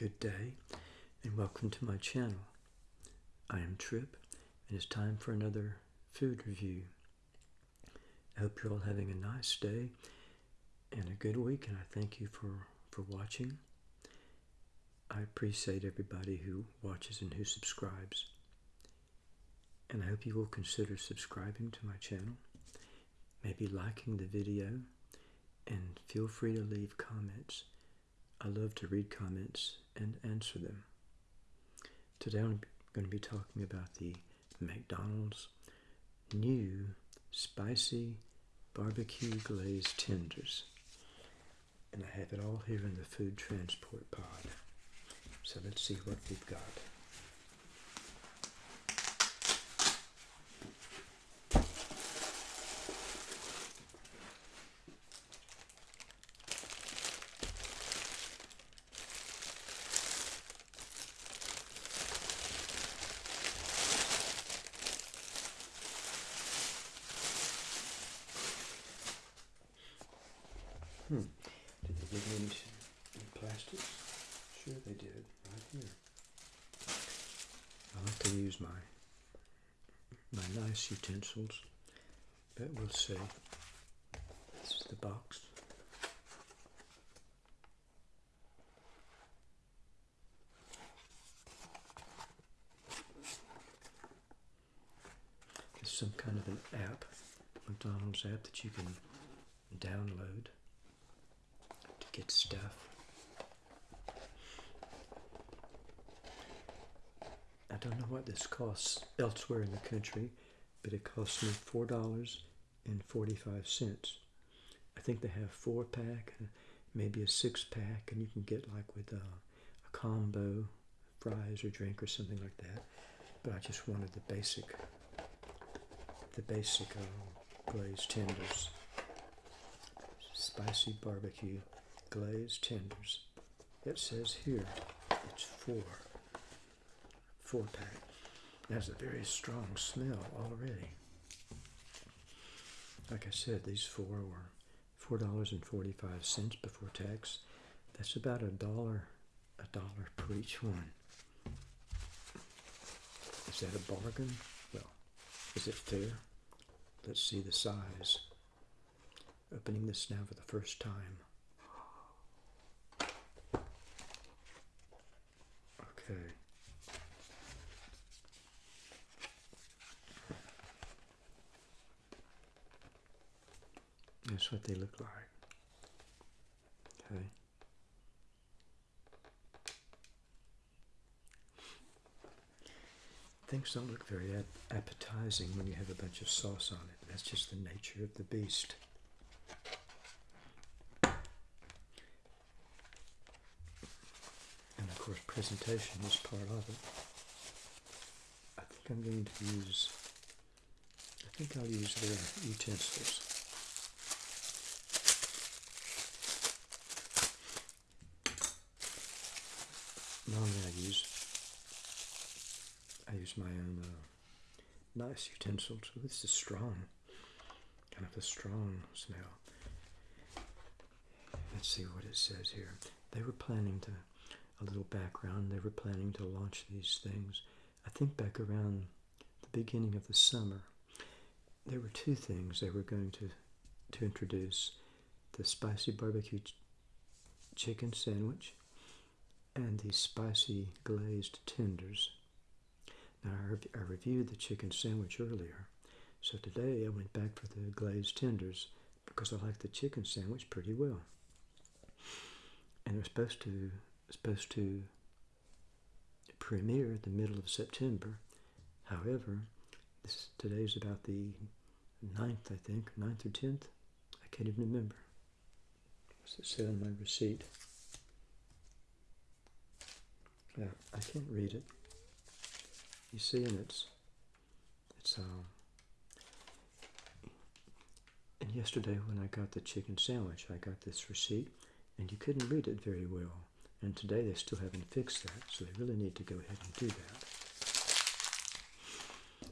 Good day, and welcome to my channel. I am Trip, and it's time for another food review. I hope you're all having a nice day and a good week, and I thank you for, for watching. I appreciate everybody who watches and who subscribes. And I hope you will consider subscribing to my channel, maybe liking the video, and feel free to leave comments. I love to read comments and answer them. Today I'm going to be talking about the McDonald's new spicy barbecue glazed tenders. And I have it all here in the food transport pod. So let's see what we've got. Hmm. Did they give me any plastics? Sure they did, right here. I like to use my my nice utensils, but we'll see. This is the box. It's some kind of an app, McDonald's app that you can download get stuff. I don't know what this costs elsewhere in the country, but it cost me four dollars and forty-five cents. I think they have four pack, uh, maybe a six pack, and you can get like with a, a combo, fries or drink or something like that. But I just wanted the basic, the basic uh, glazed tenders, spicy barbecue glazed tenders. It says here it's four four pack. It has a very strong smell already. Like I said, these four were four dollars and forty-five cents before tax. That's about a dollar, a dollar per each one. Is that a bargain? Well, is it fair? Let's see the size. Opening this now for the first time. Okay. That's what they look like. Okay. Things don't look very appetizing when you have a bunch of sauce on it. That's just the nature of the beast. And of course, presentation is part of it. I think I'm going to use, I think I'll use their utensils. Normally I use I use my own uh, nice utensils. This is strong, kind of a strong smell. Let's see what it says here. They were planning to, a little background, they were planning to launch these things, I think back around the beginning of the summer. There were two things they were going to, to introduce. The spicy barbecue ch chicken sandwich and the spicy glazed tenders. Now, I, I reviewed the chicken sandwich earlier, so today I went back for the glazed tenders because I like the chicken sandwich pretty well. And was supposed to supposed to premiere the middle of September. However, this today's about the 9th, I think, 9th or 10th. I can't even remember. What's it say on my receipt? Yeah, I can't read it. You see, and it's it's um. And yesterday, when I got the chicken sandwich, I got this receipt, and you couldn't read it very well. And today they still haven't fixed that, so they really need to go ahead and do that.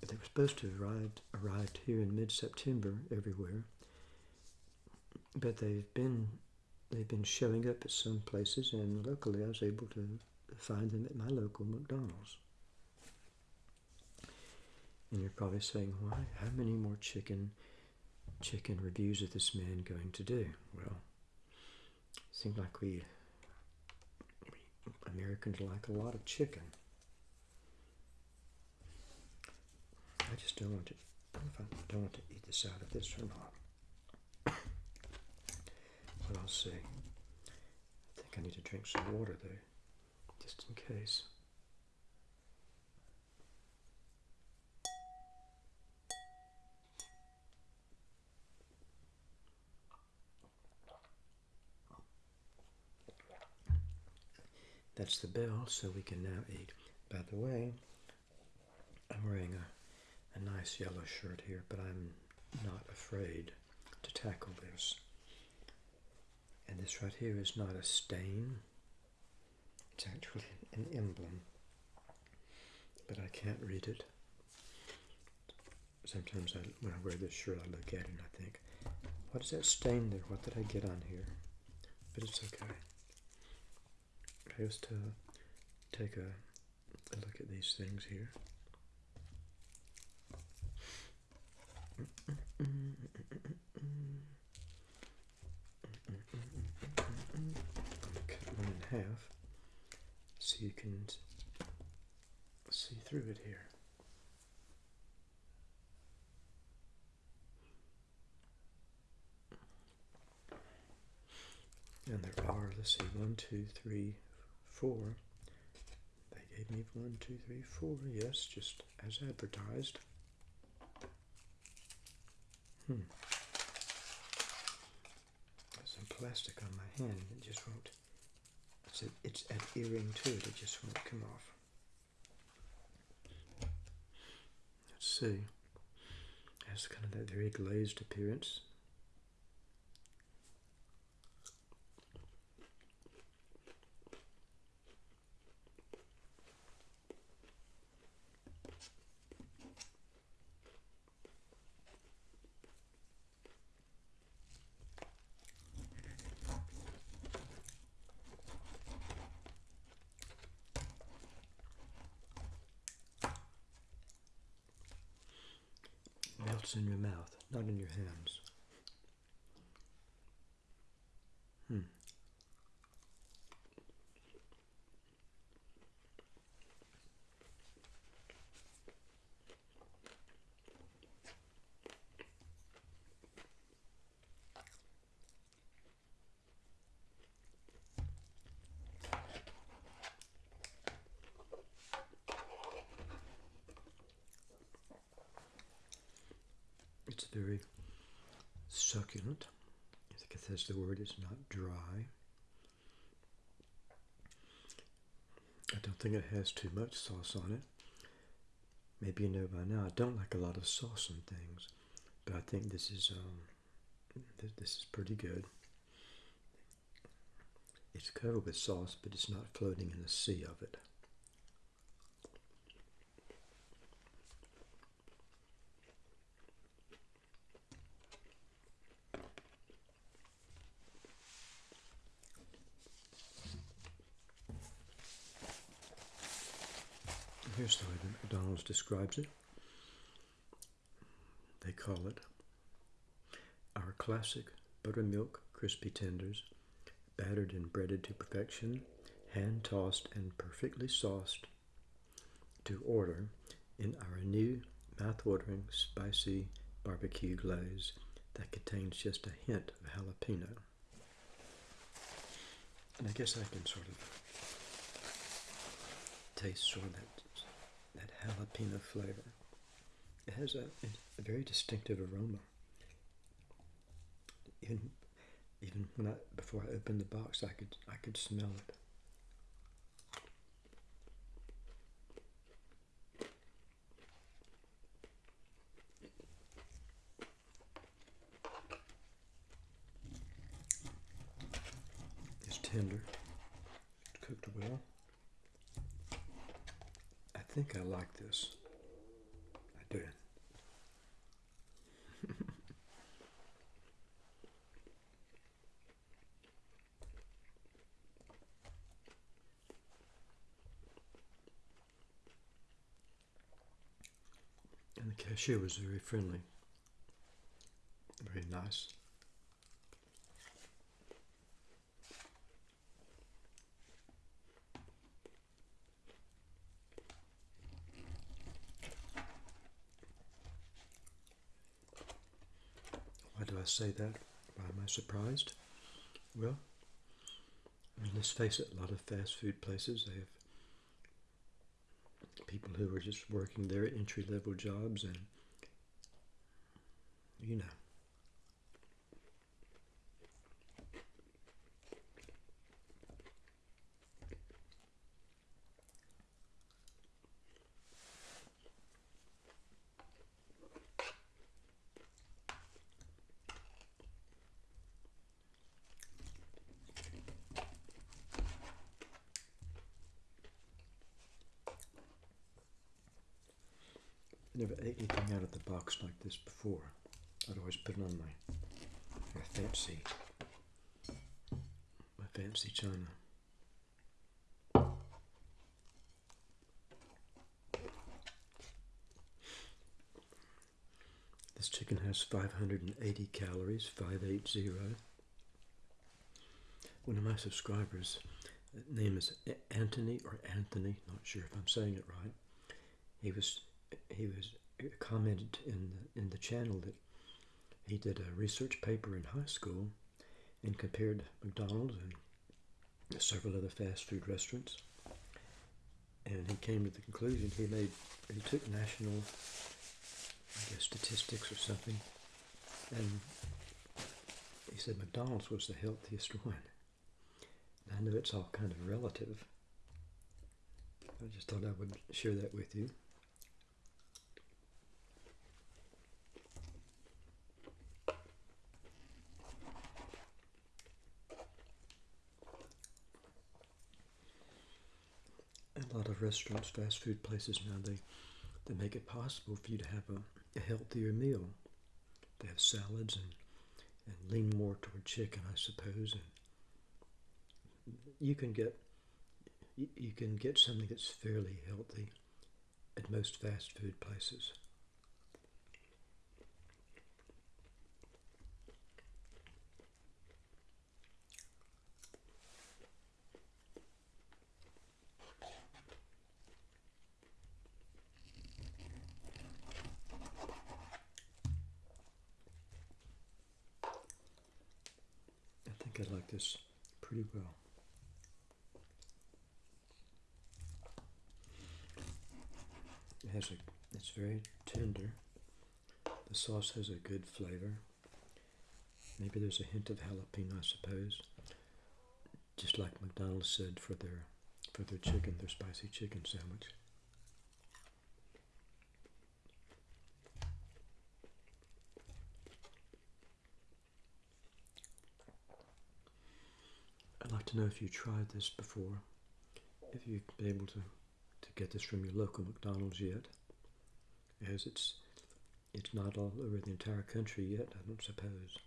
But they were supposed to have arrived arrived here in mid-September everywhere, but they've been they've been showing up at some places, and luckily I was able to find them at my local McDonald's. And you're probably saying, why? How many more chicken chicken reviews is this man going to do? Well, it seems like we Americans like a lot of chicken. I just don't want to. If I don't want to eat this out of this or not. But I'll see. I think I need to drink some water though, just in case. That's the bell, so we can now eat. By the way, I'm wearing a, a nice yellow shirt here, but I'm not afraid to tackle this. And this right here is not a stain, it's actually an emblem, but I can't read it. Sometimes I, when I wear this shirt, I look at it and I think, what is that stain there? What did I get on here? But it's okay. I used to take a, a look at these things here. Cut one in half so you can see through it here. And there are, let's see, one, two, three, four. They gave me one, two, three, four. Yes, just as advertised. Hmm. There's some plastic on my hand. It just won't. It's a, it's adhering to it. It just won't come off. Let's see. It has kind of that very glazed appearance. Melts in your mouth, not in your hands. Hmm. It's very succulent. I think that's the word. It's not dry. I don't think it has too much sauce on it. Maybe you know by now I don't like a lot of sauce on things, but I think this is um, th this is pretty good. It's covered with sauce, but it's not floating in a sea of it. Here's the way that McDonald's describes it. They call it our classic buttermilk crispy tenders, battered and breaded to perfection, hand tossed and perfectly sauced to order in our new mouth-watering spicy barbecue glaze that contains just a hint of jalapeno. And I guess I can sort of taste sort of that that jalapeno flavor. It has a, a very distinctive aroma. Even even when I before I opened the box, I could I could smell it. think I like this. I didn't. and the cashier was very friendly, very nice. Say that? Why am I surprised? Well, I mean, let's face it, a lot of fast food places, they have people who are just working their entry level jobs and, you know. Never ate anything out of the box like this before. I'd always put it on my, my fancy, my fancy china. This chicken has 580 calories, 580. One of my subscribers, uh, name is Anthony or Anthony, not sure if I'm saying it right. He was he was commented in the, in the channel that he did a research paper in high school and compared McDonald's and several other fast food restaurants. And he came to the conclusion he made he took national I guess statistics or something and he said McDonald's was the healthiest one. And I know it's all kind of relative. I just thought I would share that with you. Of restaurants, fast food places now, they, they make it possible for you to have a, a healthier meal. They have salads and, and lean more toward chicken, I suppose. And you can get you, you can get something that's fairly healthy at most fast food places. I like this pretty well. It has a, it's very tender. The sauce has a good flavor. Maybe there's a hint of jalapeno, I suppose. Just like McDonald's said for their for their chicken, their spicy chicken sandwich. To know if you tried this before, if you've been able to, to get this from your local McDonald's yet, as it's it's not all over the entire country yet, I don't suppose.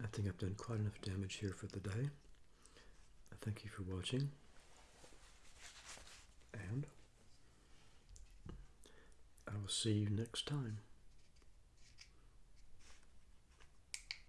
I I've done quite enough damage here for the day. Thank you for watching. And I will see you next time.